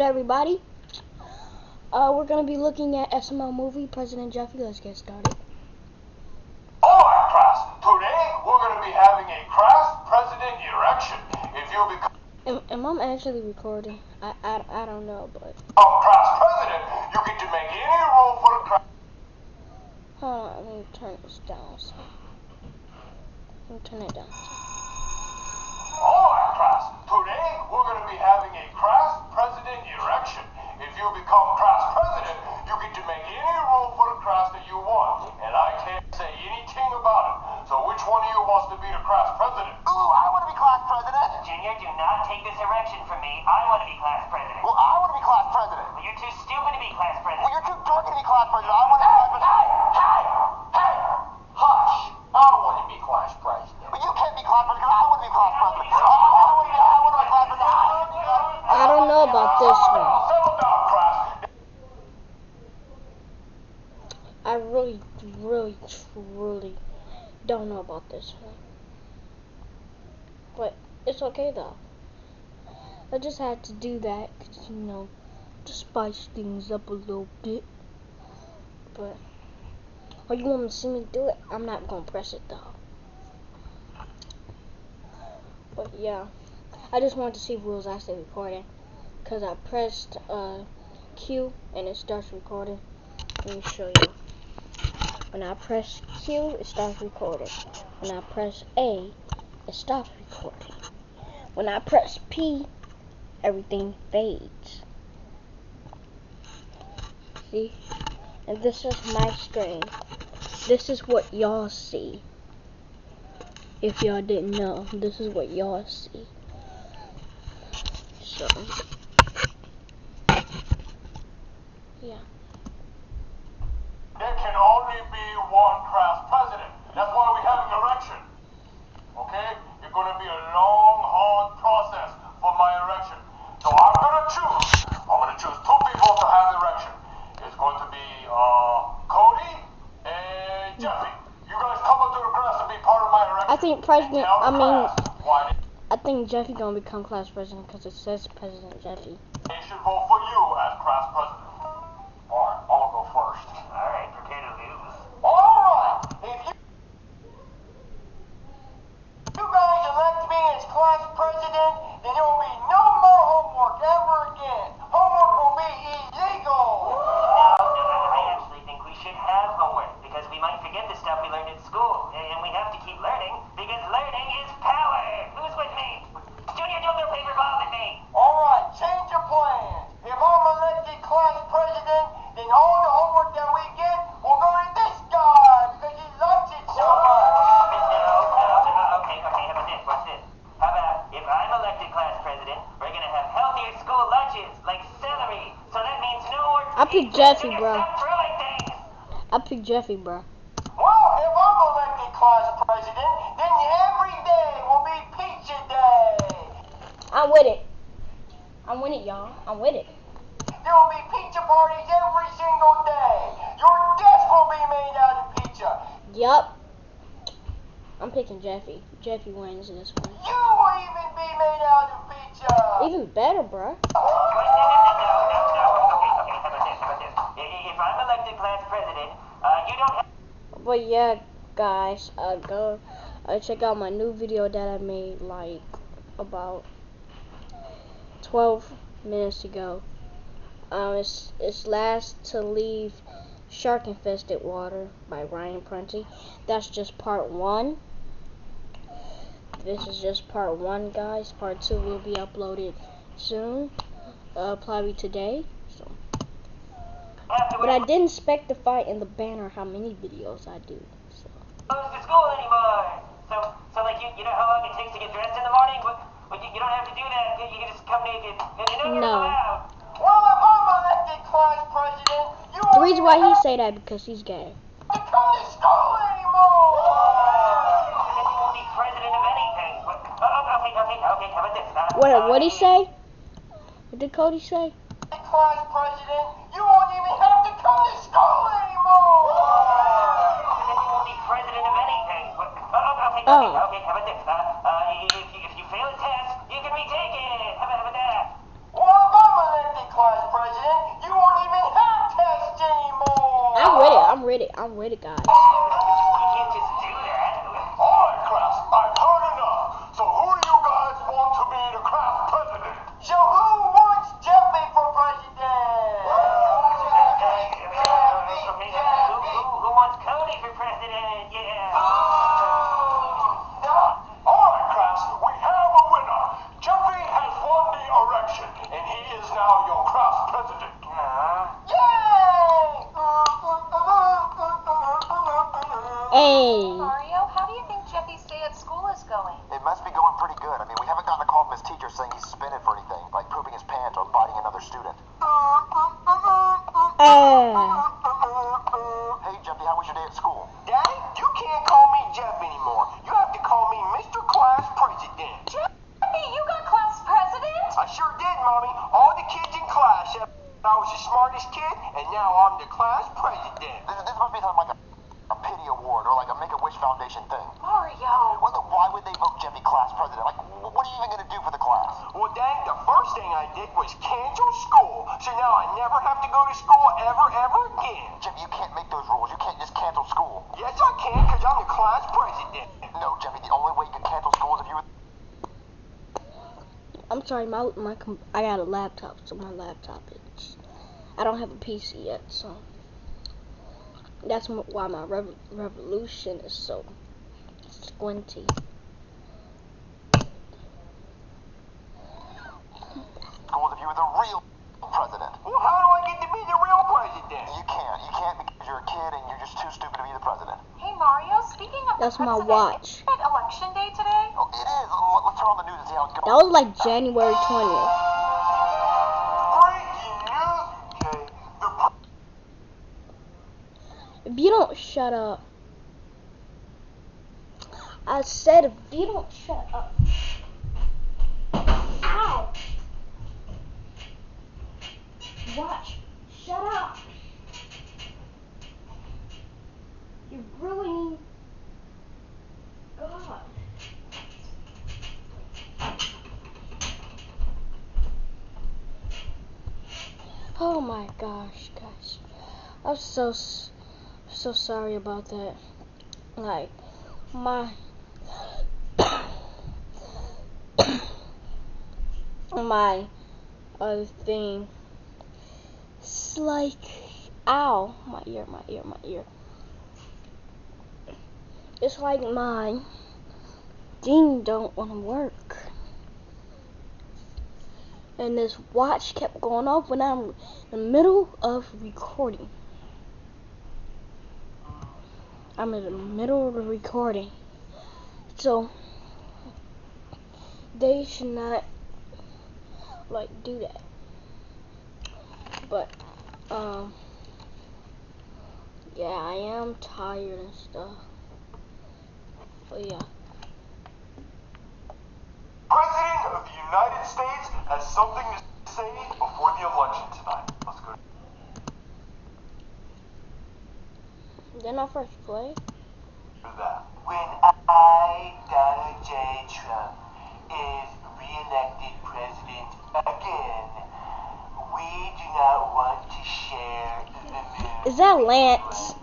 everybody. Uh, we're gonna be looking at SML movie President Jeffy. Let's get started. Alright, class. Today we're going to be having a class president election. If you become Am, am I actually recording? I, I, I don't know, but class president, you get to make any rule for the class. hold on. Let me turn this down. So. Let me turn it down. Today we're going to be having a class president election. If you become class president, you get to make any rule for the class that you want. And I can't say anything about it. So which one of you wants to be the class president? Ooh, I want to be class president. Junior, do not take this erection from me. I want to be class president. Well, I want to be class president. Well, you're too stupid to be class Well, president. you're too dorky to be class president. I want to be class president. Hey, hey, hey! Hush! I want to be class president. But you can't be class president because I want to be class president. I, I want to be, I want to be class president. I want to be class president. I don't know about this one. Settle down, class. I really, really, truly don't know about this one. But it's okay though. I just had to do that because, you know, to spice things up a little bit. But, oh, you want to see me do it? I'm not gonna press it though. But yeah, I just wanted to see if it was actually recording, cause I pressed uh, Q and it starts recording. Let me show you. When I press Q, it starts recording. When I press A, it stops recording. When I press P, everything fades. See? And this is my screen. This is what y'all see. If y'all didn't know, this is what y'all see. So, yeah. There can only be one class president. That's why we have an election. Okay? It's going to be a long, hard process for my election. So I'm going to choose. I'm going to choose two people to have the election. It's going to be uh, Cody and Jeffy. You guys come up to the class to be part of my election. I think President, I mean, I think Jeffy gonna become class president because it says President Jeffy. they should vote for you as class president. Jeffy, bro. Stop throwing things. I picked Jeffy, bro. Well, if I'm elected class president, then every day will be pizza day. I'm with it. I'm with it, y'all. I'm with it. There will be pizza parties every single day. Your desk will be made out of pizza. Yup. I'm picking Jeffy. Jeffy wins this one. You will even be made out of pizza. Even better, bro. Class president, uh, you don't. But yeah, guys, uh, go uh, check out my new video that I made like about 12 minutes ago. Um, it's it's last to leave shark infested water by Ryan Prunty. That's just part one. This is just part one, guys. Part two will be uploaded soon, uh, probably today. So. But I didn't specify in the banner how many videos I do. So. goes to school anymore. So, so like you, you know how long it takes to get dressed in the morning? Well, well you, you don't have to do that. You, you can just come naked. And you're No. allowed. Well, if I'm elected class president, you The reason why he say that because he's gay. have to come to school anymore. And you won't be president of anything. What- Oh, oh, okay, okay, okay. How about this? Uh, What uh, what he say? What did Cody say? Class I'm with it, guys. Or biting another student. Hey. Sorry, my my com- I got a laptop, so my laptop is. I don't have a PC yet, so that's m- why my rev- revolution is so squinty. School is if you were the real president. Well, how do I get to be the real president? You can't. You can't because you're a kid and you're just too stupid to be the president. Hey, Mario, speaking of That's my watch. isn't it election day today? Oh, it is. Let- Let's turn on the news and see how it's going. That was like January 20th. Breaking news. Okay, the If you don't shut up, I said if you don't shut up. Ow! Watch, shut up. You're ruining. Oh my gosh, guys. I'm so so sorry about that. Like my my other thing. It's like ow, my ear, my ear, my ear. It's like my thing don't want to work. And this watch kept going off when I'm in the middle of recording. I'm in the middle of the recording. So they should not like do that. But um yeah, I am tired and stuff. But yeah. President of the United States has something to say before the election tonight. Let's go. I first play? When I, Donald J. Trump, is re-elected president again, we do not want to share the Is that Lance?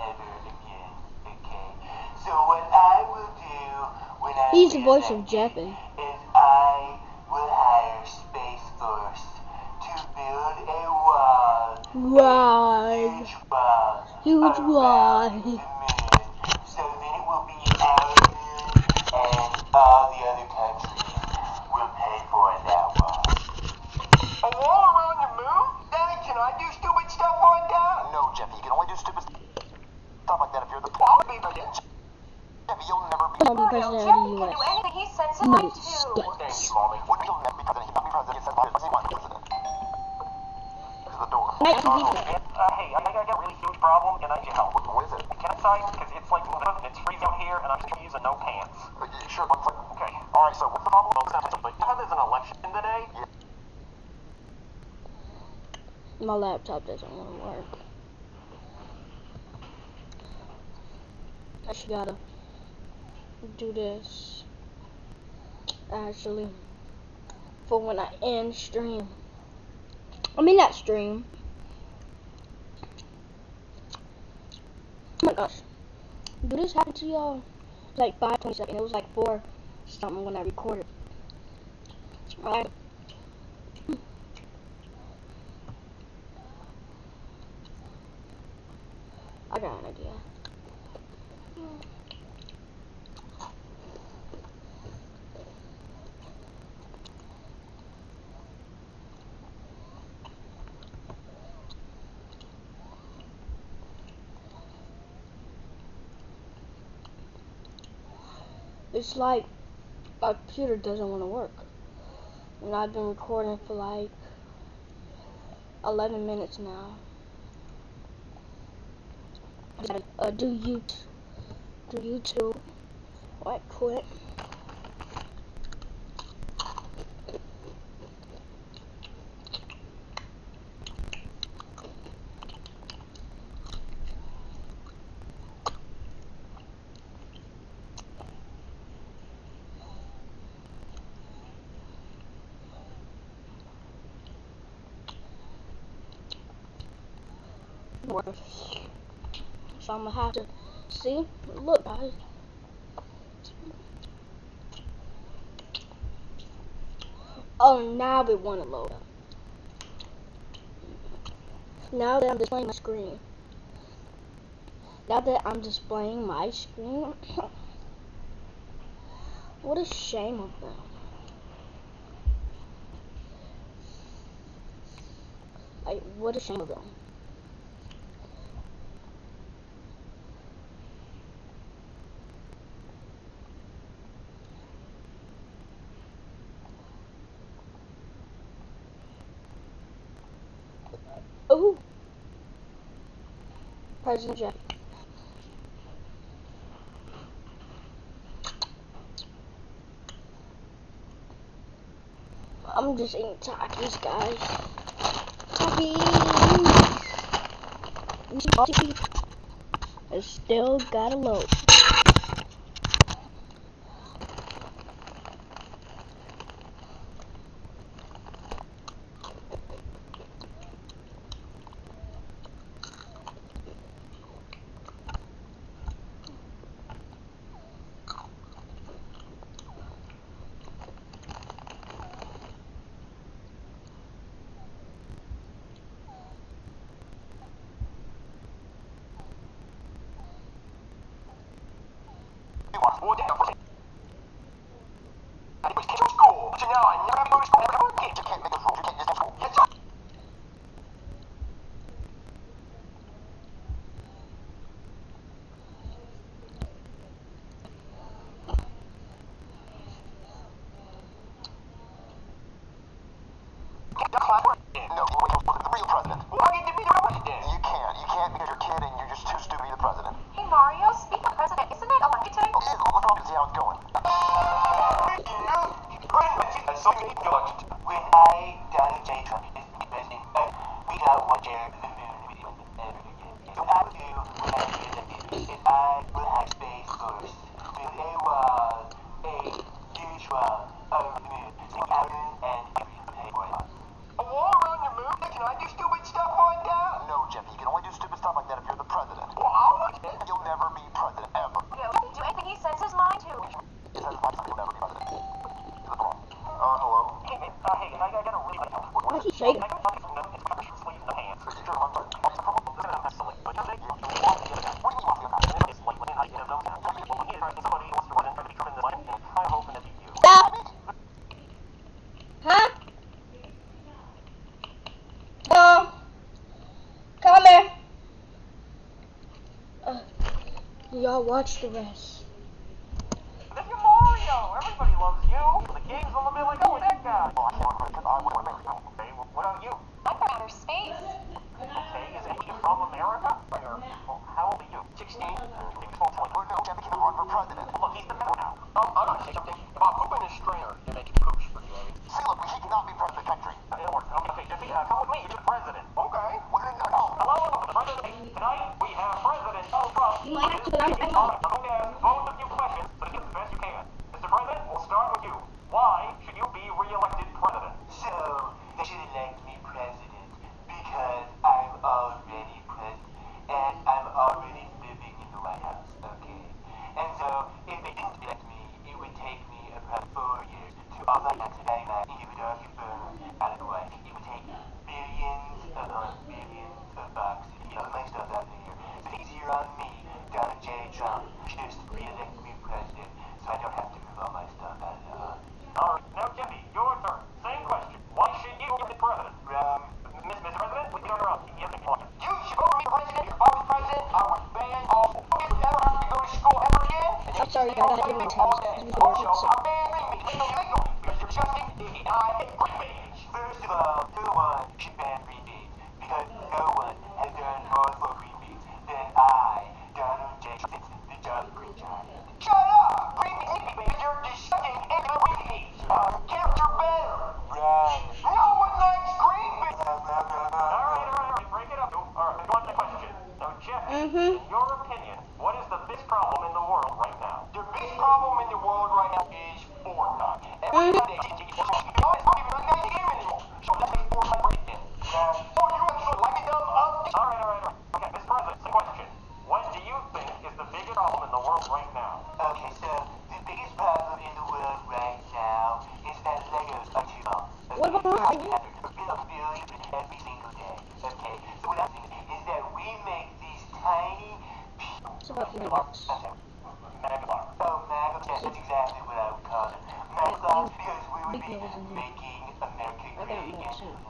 ever again. Okay. So what I will do when I He's the voice of Jeppin. Wall, huge wall, my laptop doesn't want to work. I actually gotta do this actually for when I end stream. I mean not stream. Oh my gosh. Did this happen to y'all? Like 527. It was like 4 something when I recorded. Alright. It's like my computer doesn't want to work. And I've been recording for like 11 minutes now. Uh, do you? to YouTube. Right click. So I'm gonna have to See? Look, guys. Oh, now we want to load up. Now that I'm displaying my screen. Now that I'm displaying my screen. what a shame of them. Like, what a shame of them. President um Jeff. I'm just eating tacos, guys. Tacos. Takis! I still got a load. 我今 so something you I'll watch the rest. If you're Mario, everybody loves you. The game's on the mill like, oh, that guy. What about you? I'm from outer space. Okay, is he from America? Or, well, how old are you? 16. run for president. Look, he's the man now. Oh, I'm gonna say something. If I poop in his strainer, it makes poops for you. See, look, he cannot be president. First of all, no one should ban repeats because no one has done more for repeats than I, Donald J. Fitz, the John Green Giant. Shut up! Repeats, you're disgusting and repeats. Character better. Right. No one likes green. All right, all right, all right. Break it up. All right, question. So, Jeff, mm-hmm. your opinion, what is the biggest problem in the world right now? The biggest problem in the world right now is Fortnite. And big deal, isn't? I got more too.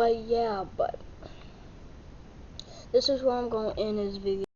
But yeah, but this is where I'm going to end this video.